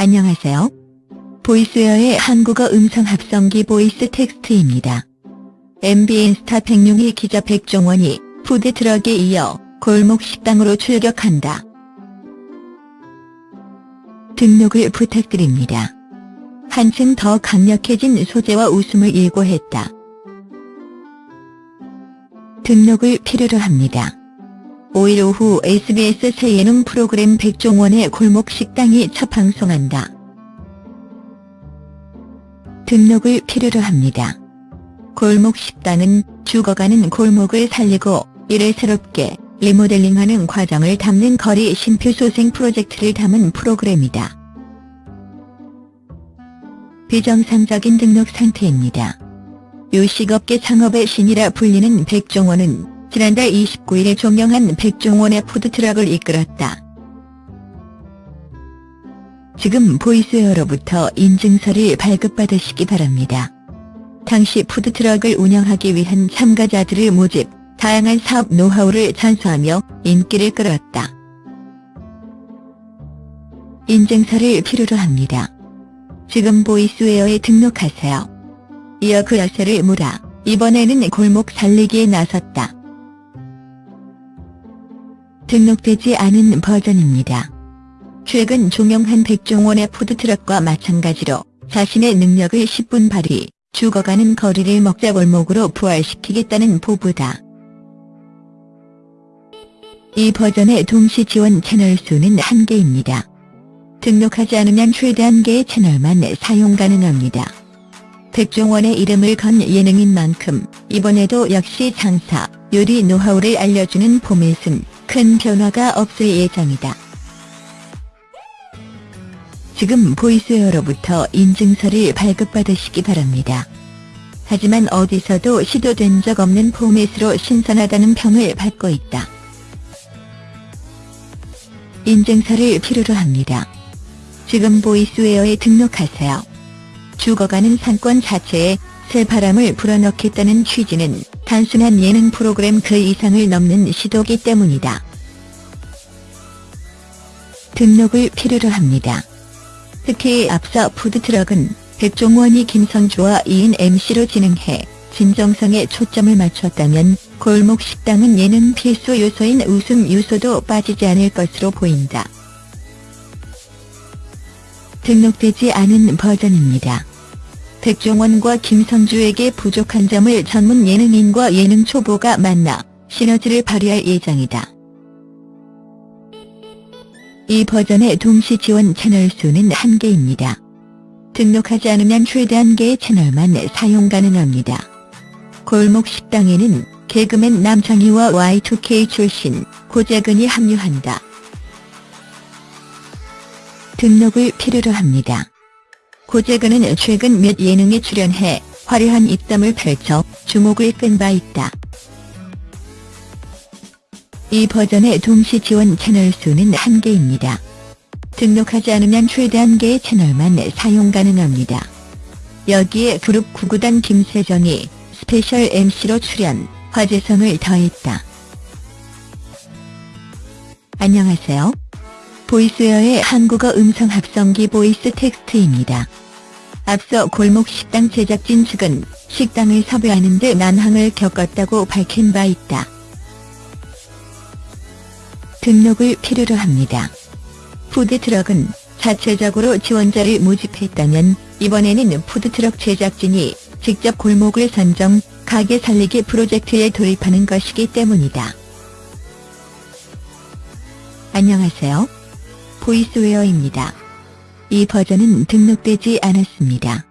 안녕하세요. 보이스웨어의 한국어 음성 합성기 보이스 텍스트입니다. MBN 스타 백룡희 기자 백종원이 푸드트럭에 이어 골목 식당으로 출격한다. 등록을 부탁드립니다. 한층 더 강력해진 소재와 웃음을 예고했다. 등록을 필요로 합니다. 5일 오후 SBS 새 예능 프로그램 백종원의 골목 식당이 첫 방송한다. 등록을 필요로 합니다. 골목 식당은 죽어가는 골목을 살리고 이를 새롭게 리모델링하는 과정을 담는 거리 심표소생 프로젝트를 담은 프로그램이다. 비정상적인 등록 상태입니다. 요식업계 창업의 신이라 불리는 백종원은 지난달 29일에 종영한 백종원의 푸드트럭을 이끌었다. 지금 보이스웨어로부터 인증서를 발급받으시기 바랍니다. 당시 푸드트럭을 운영하기 위한 참가자들을 모집, 다양한 사업 노하우를 전수하며 인기를 끌었다. 인증서를 필요로 합니다. 지금 보이스웨어에 등록하세요. 이어 그 열쇠를 몰아 이번에는 골목 살리기에 나섰다. 등록되지 않은 버전입니다. 최근 종영한 백종원의 푸드트럭과 마찬가지로 자신의 능력을 10분 발휘, 죽어가는 거리를 먹자 골목으로 부활시키겠다는 포부다. 이 버전의 동시 지원 채널 수는 1개입니다. 등록하지 않으면 최대 1개의 채널만 사용 가능합니다. 백종원의 이름을 건 예능인 만큼 이번에도 역시 장사, 요리 노하우를 알려주는 포맷은 큰 변화가 없을 예정이다. 지금 보이스웨어로부터 인증서를 발급받으시기 바랍니다. 하지만 어디서도 시도된 적 없는 포맷으로 신선하다는 평을 받고 있다. 인증서를 필요로 합니다. 지금 보이스웨어에 등록하세요. 죽어가는 상권 자체에 새 바람을 불어넣겠다는 취지는 단순한 예능 프로그램 그 이상을 넘는 시도기 때문이다. 등록을 필요로 합니다. 특히 앞서 푸드트럭은 백종원이 김선주와 2인 MC로 진행해 진정성에 초점을 맞췄다면 골목 식당은 예능 필수 요소인 웃음 요소도 빠지지 않을 것으로 보인다. 등록되지 않은 버전입니다. 백종원과 김성주에게 부족한 점을 전문 예능인과 예능 초보가 만나 시너지를 발휘할 예정이다. 이 버전의 동시 지원 채널 수는 1개입니다. 등록하지 않으면 최대 1개의 채널만 사용 가능합니다. 골목 식당에는 개그맨 남창희와 Y2K 출신 고재근이 합류한다. 등록을 필요로 합니다. 고재근은 최근 몇 예능에 출연해 화려한 입담을 펼쳐 주목을 끈 바 있다. 이 버전의 동시 지원 채널 수는 1개입니다. 등록하지 않으면 최대 1개의 채널만 사용 가능합니다. 여기에 그룹 구구단 김세정이 special MC로 출연, 화제성을 더했다. 안녕하세요. 보이스웨어의 한국어 음성 합성기 보이스 텍스트입니다. 앞서 골목 식당 제작진 측은 식당을 섭외하는 데 난항을 겪었다고 밝힌 바 있다. 등록을 필요로 합니다. 푸드트럭은 자체적으로 지원자를 모집했다면 이번에는 푸드트럭 제작진이 직접 골목을 선정, 가게 살리기 프로젝트에 돌입하는 것이기 때문이다. 안녕하세요. 보이스웨어입니다. 이 버전은 등록되지 않았습니다.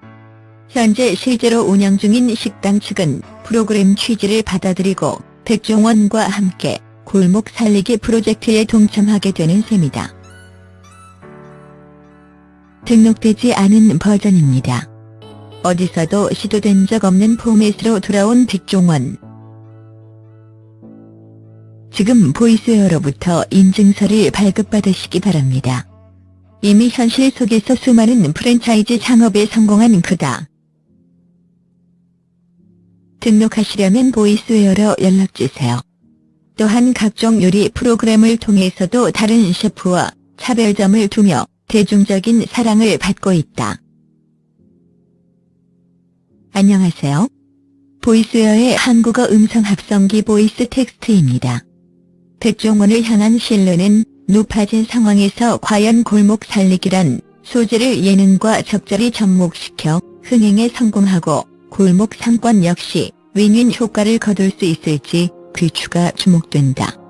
현재 실제로 운영 중인 식당 측은 프로그램 취지를 받아들이고 백종원과 함께 골목 살리기 프로젝트에 동참하게 되는 셈이다. 등록되지 않은 버전입니다. 어디서도 시도된 적 없는 포맷으로 돌아온 백종원. 지금 보이스웨어로부터 인증서를 발급받으시기 바랍니다. 이미 현실 속에서 수많은 프랜차이즈 창업에 성공한 그다. 등록하시려면 보이스웨어로 연락주세요. 또한 각종 요리 프로그램을 통해서도 다른 셰프와 차별점을 두며 대중적인 사랑을 받고 있다. 안녕하세요. 보이스웨어의 한국어 음성 합성기 보이스 텍스트입니다. 백종원을 향한 신뢰는 높아진 상황에서 과연 골목 살리기란 소재를 예능과 적절히 접목시켜 흥행에 성공하고 골목 상권 역시 윈윈 효과를 거둘 수 있을지 귀추가 주목된다.